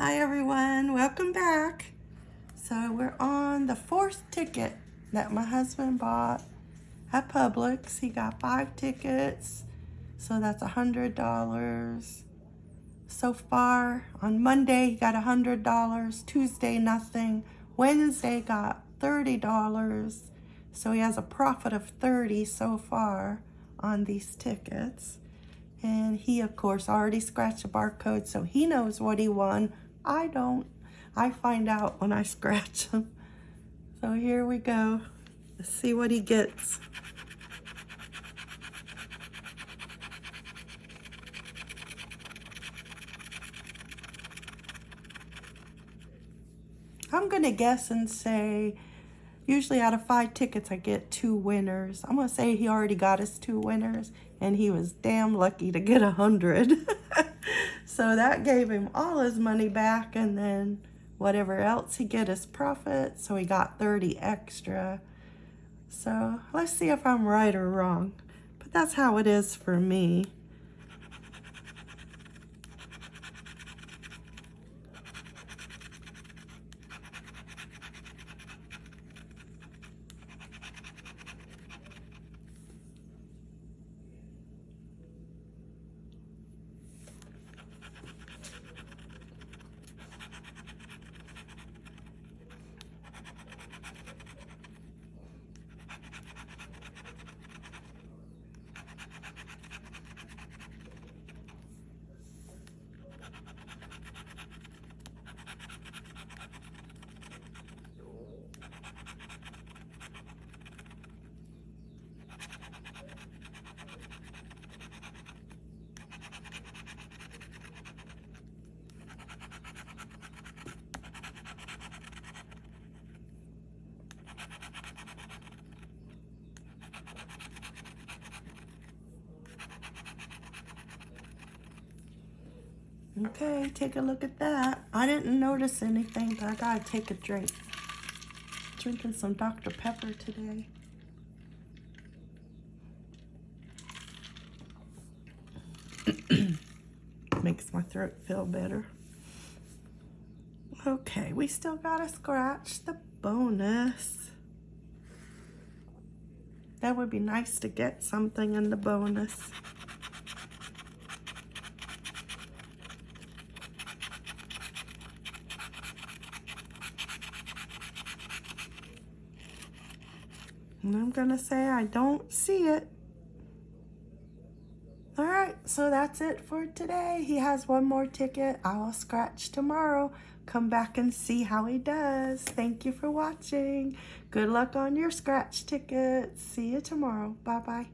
Hi everyone, welcome back. So we're on the fourth ticket that my husband bought at Publix. He got five tickets, so that's a hundred dollars. So far on Monday he got a hundred dollars, Tuesday nothing, Wednesday got thirty dollars. So he has a profit of 30 so far on these tickets. And he, of course, already scratched the barcode, so he knows what he won I don't. I find out when I scratch him. So here we go. Let's see what he gets. I'm going to guess and say, usually out of five tickets, I get two winners. I'm going to say he already got his two winners, and he was damn lucky to get a hundred. So that gave him all his money back and then whatever else he get his profit. So he got 30 extra. So let's see if I'm right or wrong. But that's how it is for me. Okay, take a look at that. I didn't notice anything, but I gotta take a drink. Drinking some Dr. Pepper today. Makes my throat feel better. Okay, we still gotta scratch the bonus. That would be nice to get something in the bonus. And I'm going to say I don't see it. All right, so that's it for today. He has one more ticket. I will scratch tomorrow. Come back and see how he does. Thank you for watching. Good luck on your scratch tickets. See you tomorrow. Bye-bye.